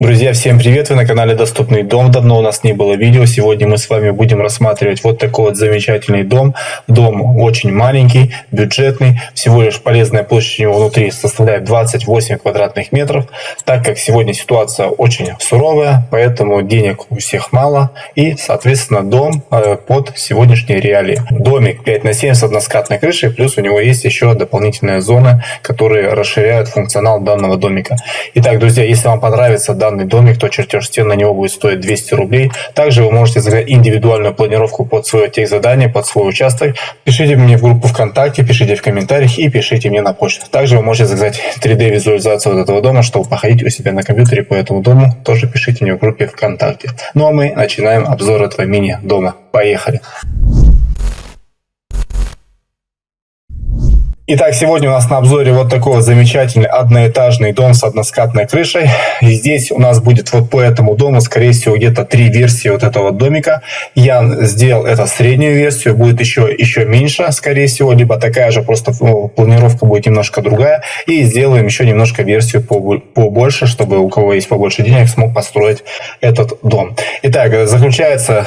Друзья, всем привет! Вы на канале Доступный дом. Давно у нас не было видео. Сегодня мы с вами будем рассматривать вот такой вот замечательный дом. Дом очень маленький, бюджетный. Всего лишь полезная площадь у него внутри составляет 28 квадратных метров. Так как сегодня ситуация очень суровая, поэтому денег у всех мало. И, соответственно, дом э, под сегодняшние реалии. Домик 5 на 7 с односкатной крышей. Плюс у него есть еще дополнительная зона, которые расширяют функционал данного домика. Итак, друзья, если вам понравится данный данный домик, то чертеж стен на него будет стоить 200 рублей. Также вы можете заказать индивидуальную планировку под свое техзадание, под свой участок. Пишите мне в группу ВКонтакте, пишите в комментариях и пишите мне на почту. Также вы можете заказать 3D-визуализацию вот этого дома, чтобы походить у себя на компьютере по этому дому. Тоже пишите мне в группе ВКонтакте. Ну а мы начинаем обзор этого мини-дома. Поехали! Итак, сегодня у нас на обзоре вот такой вот замечательный одноэтажный дом с односкатной крышей. И здесь у нас будет вот по этому дому, скорее всего, где-то три версии вот этого домика. Я сделал это среднюю версию, будет еще, еще меньше, скорее всего, либо такая же, просто ну, планировка будет немножко другая. И сделаем еще немножко версию побольше, чтобы у кого есть побольше денег, смог построить этот дом. Итак, заключается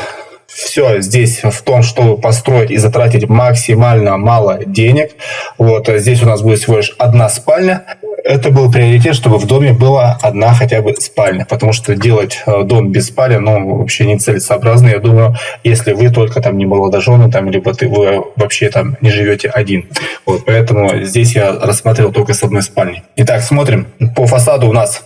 все здесь в том, чтобы построить и затратить максимально мало денег. Вот а здесь у нас будет всего лишь одна спальня. Это был приоритет, чтобы в доме была одна хотя бы спальня, потому что делать э, дом без спальни, ну, вообще не целесообразно. Я думаю, если вы только там не молодожены, там, либо ты, вы вообще там не живете один. Вот, поэтому здесь я рассмотрел только с одной спальни. Итак, смотрим. По фасаду у нас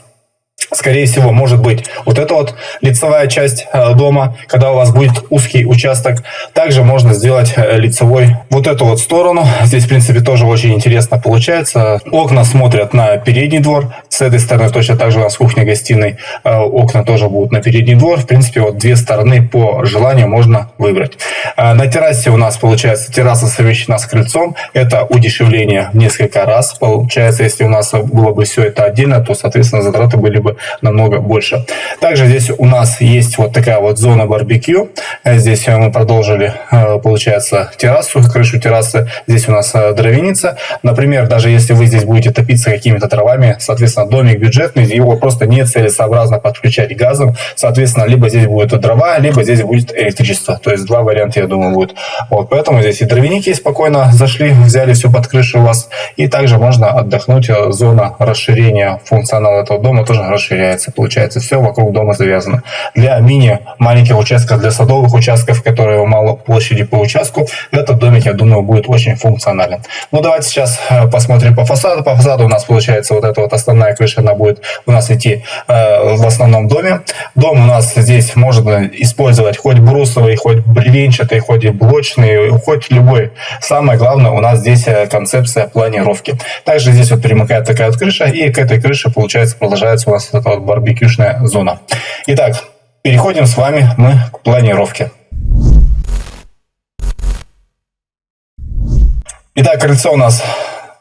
скорее всего, может быть вот эта вот лицевая часть э, дома, когда у вас будет узкий участок. Также можно сделать э, лицевой вот эту вот сторону. Здесь, в принципе, тоже очень интересно получается. Окна смотрят на передний двор. С этой стороны точно так же у нас кухня-гостиной. Э, окна тоже будут на передний двор. В принципе, вот две стороны по желанию можно выбрать. На террасе у нас, получается, терраса совмещена с крыльцом. Это удешевление в несколько раз. Получается, если у нас было бы все это отдельно, то, соответственно, затраты были бы намного больше. Также здесь у нас есть вот такая вот зона барбекю. Здесь мы продолжили, э, получается, террасу, крышу террасы. Здесь у нас э, дровяница. Например, даже если вы здесь будете топиться какими-то травами, соответственно, домик бюджетный, его просто не целесообразно подключать газом. Соответственно, либо здесь будет дрова, либо здесь будет электричество. То есть два варианта, я думаю, будет. Вот, поэтому здесь и дровяники спокойно зашли, взяли все под крышу у вас. И также можно отдохнуть. Зона расширения функционала этого дома тоже расширяется получается, все вокруг дома завязано. Для мини маленьких участков, для садовых участков, которые мало площади по участку, этот домик, я думаю, будет очень функционален. Ну, давайте сейчас э, посмотрим по фасаду. По фасаду у нас получается вот эта вот основная крыша, она будет у нас идти э, в основном доме. Дом у нас здесь можно использовать хоть брусовый, хоть бревенчатый, хоть блочный, хоть любой. Самое главное, у нас здесь э, концепция планировки. Также здесь вот примыкает такая вот крыша, и к этой крыше, получается, продолжается у нас это вот барбекюшная зона. Итак, переходим с вами мы к планировке. Итак, крыльцо у нас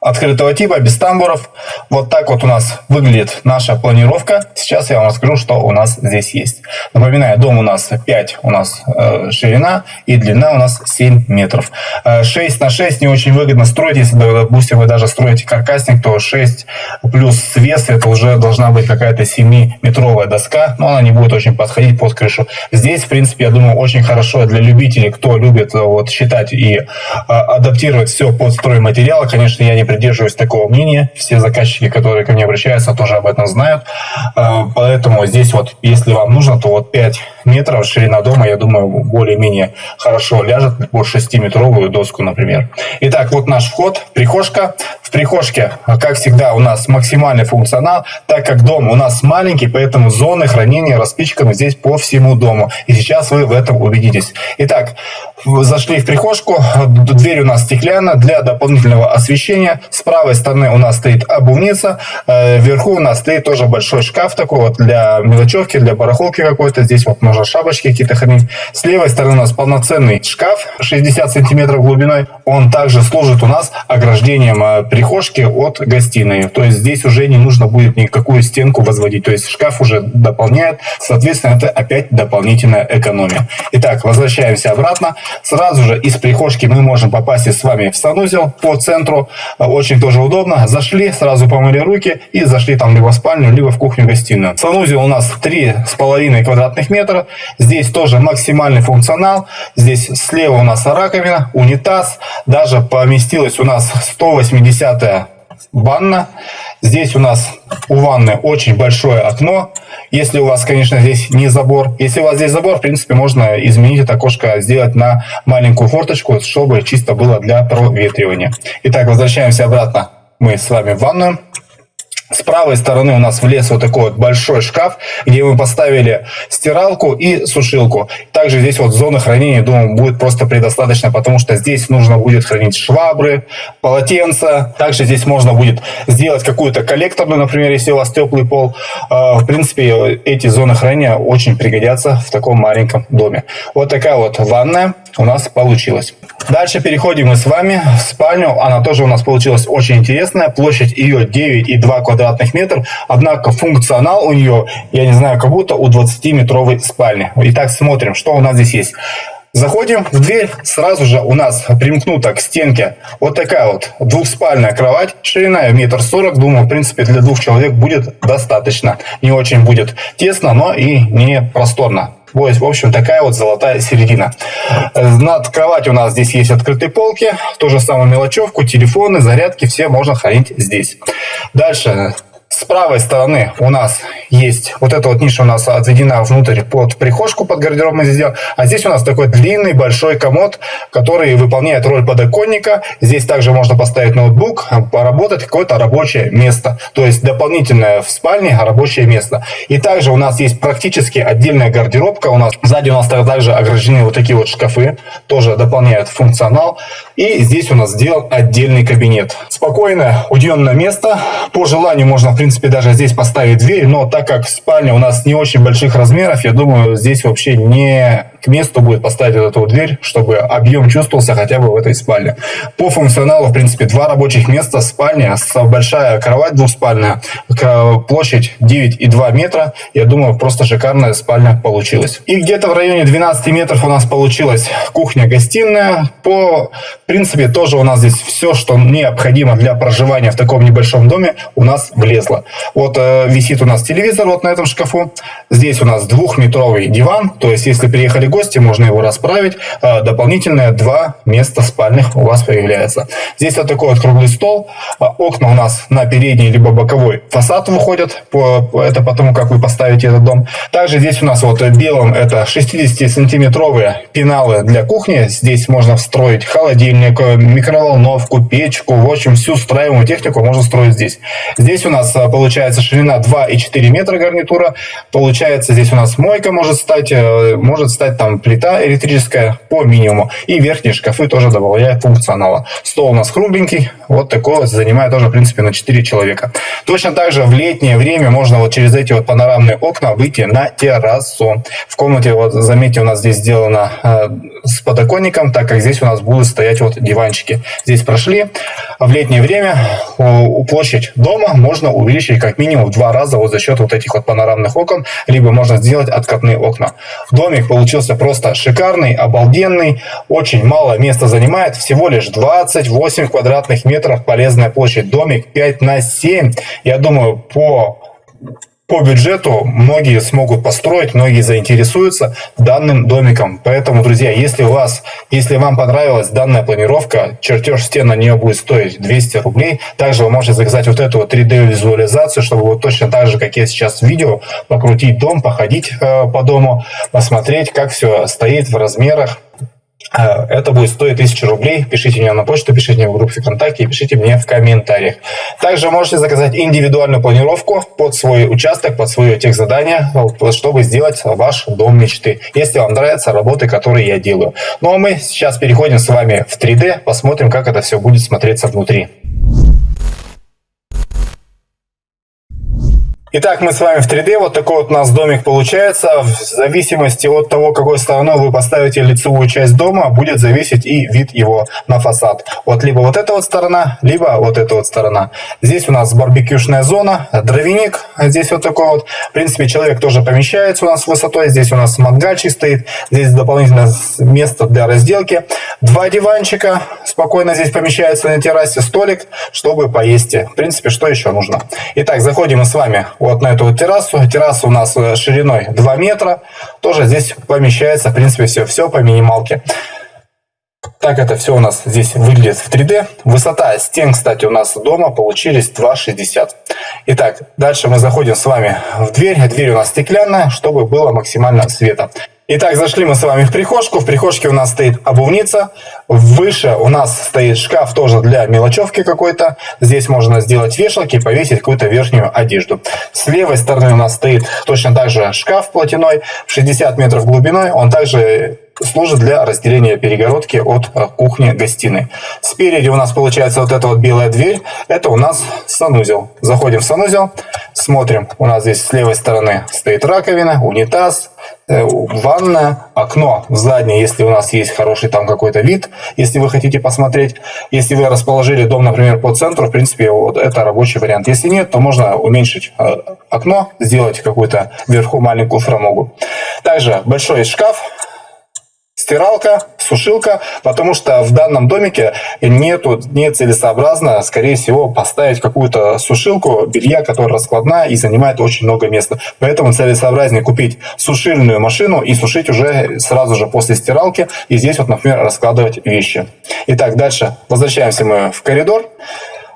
открытого типа, без тамбуров. Вот так вот у нас выглядит наша планировка. Сейчас я вам расскажу, что у нас здесь есть. Напоминаю, дом у нас 5 у нас э, ширина и длина у нас 7 метров. Э, 6 на 6 не очень выгодно строить. Если, допустим, вы даже строите каркасник, то 6 плюс свес это уже должна быть какая-то 7-метровая доска, но она не будет очень подходить под крышу. Здесь, в принципе, я думаю, очень хорошо для любителей, кто любит э, вот, считать и э, адаптировать все под стройматериалы. Конечно, я не придерживаюсь такого мнения. Все заказчики, которые ко мне обращаются, тоже об этом знают. Э, поэтому здесь вот, если вам нужно, то вот 5 метров ширина дома, я думаю, более-менее хорошо ляжет под 6-метровую доску, например. Итак, вот наш вход, прихожка. В прихожке, как всегда, у нас максимальный функционал, так как дом у нас маленький, поэтому зоны хранения распичканы здесь по всему дому. И сейчас вы в этом убедитесь. Итак, зашли в прихожку, дверь у нас стеклянная для дополнительного освещения. С правой стороны у нас стоит обувница, э, вверху у нас стоит тоже большой шкаф такой вот для мелочевки, для барахолки какой-то. Здесь вот можно можно шапочки какие-то хранить. С левой стороны у нас полноценный шкаф 60 сантиметров глубиной. Он также служит у нас ограждением э, прихожки от гостиной. То есть здесь уже не нужно будет никакую стенку возводить. То есть шкаф уже дополняет. Соответственно, это опять дополнительная экономия. Итак, возвращаемся обратно. Сразу же из прихожки мы можем попасть с вами в санузел по центру. Очень тоже удобно. Зашли, сразу помыли руки и зашли там либо в спальню, либо в кухню-гостиную. Санузел у нас 3,5 квадратных метра. Здесь тоже максимальный функционал. Здесь слева у нас раковина, унитаз. Даже поместилась у нас 180 ванна. Здесь у нас у ванны очень большое окно. Если у вас, конечно, здесь не забор. Если у вас здесь забор, в принципе, можно изменить это окошко, сделать на маленькую форточку, чтобы чисто было для проветривания. Итак, возвращаемся обратно мы с вами в ванную. С правой стороны у нас влез вот такой вот большой шкаф, где мы поставили стиралку и сушилку. Также здесь вот зона хранения, думаю, будет просто предостаточно, потому что здесь нужно будет хранить швабры, полотенца. Также здесь можно будет сделать какую-то коллекторную, например, если у вас теплый пол. А, в принципе, эти зоны хранения очень пригодятся в таком маленьком доме. Вот такая вот ванная у нас получилась. Дальше переходим мы с вами в спальню. Она тоже у нас получилась очень интересная. Площадь ее 9,2 квадратных метров. Однако функционал у нее, я не знаю, как будто у 20-метровой спальни. Итак, смотрим, что у нас здесь есть. Заходим в дверь, сразу же у нас примкнута к стенке вот такая вот двухспальная кровать, ширина метр сорок, думаю, в принципе, для двух человек будет достаточно. Не очень будет тесно, но и не просторно. В общем, такая вот золотая середина. Над кроватью у нас здесь есть открытые полки. То же самое мелочевку, телефоны, зарядки, все можно хранить здесь. Дальше с правой стороны у нас есть вот эта вот ниша у нас отведена внутрь под прихожку, под гардероб мы здесь сделали. А здесь у нас такой длинный большой комод, который выполняет роль подоконника. Здесь также можно поставить ноутбук, поработать, какое-то рабочее место. То есть дополнительное в спальне рабочее место. И также у нас есть практически отдельная гардеробка. У нас сзади у нас также ограждены вот такие вот шкафы, тоже дополняют функционал. И здесь у нас сделан отдельный кабинет. Спокойное, уединенное место. По желанию можно, в принципе, даже здесь поставить дверь, но так как спальня у нас не очень больших размеров, я думаю, здесь вообще не к месту будет поставить вот эту дверь, чтобы объем чувствовался хотя бы в этой спальне. По функционалу, в принципе, два рабочих места, спальня, большая кровать двухспальная, площадь 9,2 метра. Я думаю, просто шикарная спальня получилась. И где-то в районе 12 метров у нас получилась кухня-гостиная. По принципе, тоже у нас здесь все, что необходимо для проживания в таком небольшом доме, у нас влезло. Вот э, висит у нас телевизор вот на этом шкафу. Здесь у нас двухметровый диван, то есть если приехали гости, можно его расправить. А, дополнительные два места спальных у вас появляется. Здесь вот такой вот круглый стол. А, окна у нас на передний либо боковой фасад выходят. Это потому, как вы поставите этот дом. Также здесь у нас вот белым это 60-сантиметровые пеналы для кухни. Здесь можно встроить холодильник, микроволновку, печку. В общем, всю встраиваемую технику можно строить здесь. Здесь у нас а, получается ширина 2,4 метра гарнитура. Получается здесь у нас мойка может стать, э, может стать там плита электрическая по минимуму. И верхние шкафы тоже добавляют функционала. Стол у нас кругленький, вот такой занимает тоже, в принципе, на 4 человека. Точно так же в летнее время можно вот через эти вот панорамные окна выйти на террасу. В комнате, вот заметьте, у нас здесь сделано э, с подоконником, так как здесь у нас будут стоять вот диванчики. Здесь прошли. В летнее время у площадь дома можно увеличить как минимум в два раза вот за счет вот этих вот панорамных окон, либо можно сделать откатные окна. Домик получился получился просто шикарный, обалденный, очень мало места занимает, всего лишь 28 квадратных метров полезная площадь, домик 5 на 7. Я думаю, по по бюджету многие смогут построить, многие заинтересуются данным домиком. Поэтому, друзья, если у вас, если вам понравилась данная планировка, чертеж стен на нее будет стоить 200 рублей. Также вы можете заказать вот эту вот 3D визуализацию, чтобы вот точно так же, как я сейчас в видео, покрутить дом, походить э, по дому, посмотреть, как все стоит в размерах, это будет стоить 1000 рублей. Пишите мне на почту, пишите мне в группе ВКонтакте пишите мне в комментариях. Также можете заказать индивидуальную планировку под свой участок, под свое техзадание, чтобы сделать ваш дом мечты. Если вам нравятся работы, которые я делаю. Ну а мы сейчас переходим с вами в 3D, посмотрим, как это все будет смотреться внутри. Итак, мы с вами в 3D. Вот такой вот у нас домик получается. В зависимости от того, какой стороной вы поставите лицевую часть дома, будет зависеть и вид его на фасад. Вот либо вот эта вот сторона, либо вот эта вот сторона. Здесь у нас барбекюшная зона, дровяник. Здесь вот такой вот. В принципе, человек тоже помещается у нас высотой. Здесь у нас мангальчик стоит. Здесь дополнительное место для разделки. Два диванчика спокойно здесь помещаются на террасе. Столик, чтобы поесть. В принципе, что еще нужно? Итак, заходим мы с вами вот на эту террасу. Терраса у нас э, шириной 2 метра. Тоже здесь помещается, в принципе, все, все по минималке. Так это все у нас здесь выглядит в 3D. Высота стен, кстати, у нас дома получились 2,60. Итак, дальше мы заходим с вами в дверь. Дверь у нас стеклянная, чтобы было максимально света. Итак, зашли мы с вами в прихожку. В прихожке у нас стоит обувница. Выше у нас стоит шкаф тоже для мелочевки какой-то. Здесь можно сделать вешалки и повесить какую-то верхнюю одежду. С левой стороны у нас стоит точно так же шкаф платяной, 60 метров глубиной. Он также служит для разделения перегородки от э, кухни-гостиной. Спереди у нас получается вот эта вот белая дверь. Это у нас санузел. Заходим в санузел, смотрим. У нас здесь с левой стороны стоит раковина, унитаз, э, ванная, окно в заднее, если у нас есть хороший там какой-то вид, если вы хотите посмотреть. Если вы расположили дом, например, по центру, в принципе, вот это рабочий вариант. Если нет, то можно уменьшить э, окно, сделать какую-то вверху маленькую фрамугу. Также большой шкаф стиралка, сушилка, потому что в данном домике нету, не целесообразно, скорее всего, поставить какую-то сушилку белья, которая раскладная и занимает очень много места. Поэтому целесообразнее купить сушильную машину и сушить уже сразу же после стиралки. И здесь вот, например, раскладывать вещи. Итак, дальше возвращаемся мы в коридор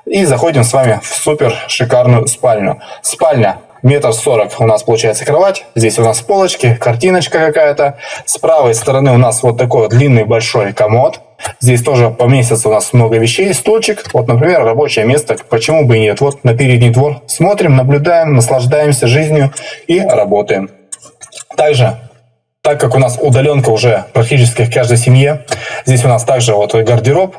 и заходим с вами в супер шикарную спальню. Спальня метр сорок у нас получается кровать. Здесь у нас полочки, картиночка какая-то. С правой стороны у нас вот такой вот длинный большой комод. Здесь тоже поместится у нас много вещей, стульчик. Вот, например, рабочее место. Почему бы и нет? Вот на передний двор смотрим, наблюдаем, наслаждаемся жизнью и работаем. Также так как у нас удаленка уже практически в каждой семье, здесь у нас также вот гардероб,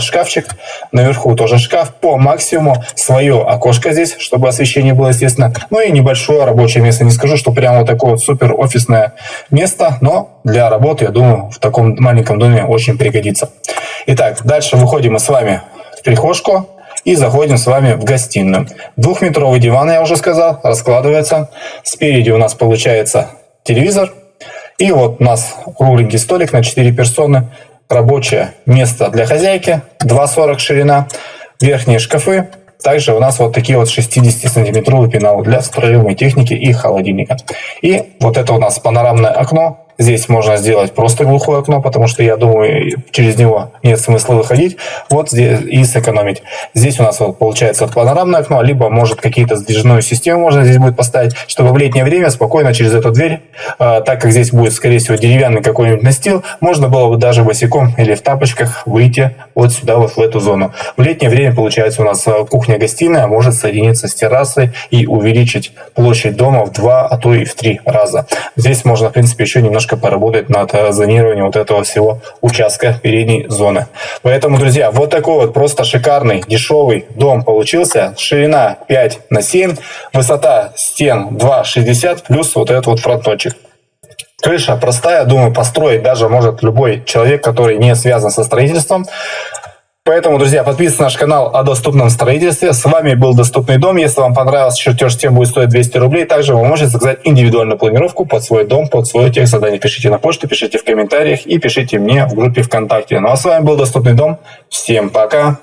шкафчик, наверху тоже шкаф по максимуму, свое окошко здесь, чтобы освещение было, естественно, ну и небольшое рабочее место. Не скажу, что прямо вот такое вот супер офисное место, но для работы, я думаю, в таком маленьком доме очень пригодится. Итак, дальше выходим мы с вами в прихожку и заходим с вами в гостиную. Двухметровый диван, я уже сказал, раскладывается. Спереди у нас получается телевизор. И вот у нас кругленький столик на 4 персоны рабочее место для хозяйки, 2,40 ширина, верхние шкафы, также у нас вот такие вот 60-сантиметровые пеналы для строевой техники и холодильника. И вот это у нас панорамное окно Здесь можно сделать просто глухое окно, потому что, я думаю, через него нет смысла выходить. Вот здесь и сэкономить. Здесь у нас вот получается панорамное окно, либо может какие-то сдвижную систему можно здесь будет поставить, чтобы в летнее время спокойно через эту дверь, э, так как здесь будет, скорее всего, деревянный какой-нибудь настил, можно было бы даже босиком или в тапочках выйти вот сюда, вот в эту зону. В летнее время, получается, у нас а, кухня-гостиная может соединиться с террасой и увеличить площадь дома в два, а то и в три раза. Здесь можно, в принципе, еще немножко немножко поработать над э, зонированием вот этого всего участка передней зоны. Поэтому, друзья, вот такой вот просто шикарный, дешевый дом получился. Ширина 5 на 7, высота стен 2,60 плюс вот этот вот фронтончик. Крыша простая, думаю, построить даже может любой человек, который не связан со строительством. Поэтому, друзья, подписывайтесь на наш канал о доступном строительстве. С вами был Доступный дом. Если вам понравился чертеж, тем будет стоить 200 рублей. Также вы можете заказать индивидуальную планировку под свой дом, под свой текст задание. Пишите на почту, пишите в комментариях и пишите мне в группе ВКонтакте. Ну а с вами был Доступный дом. Всем пока!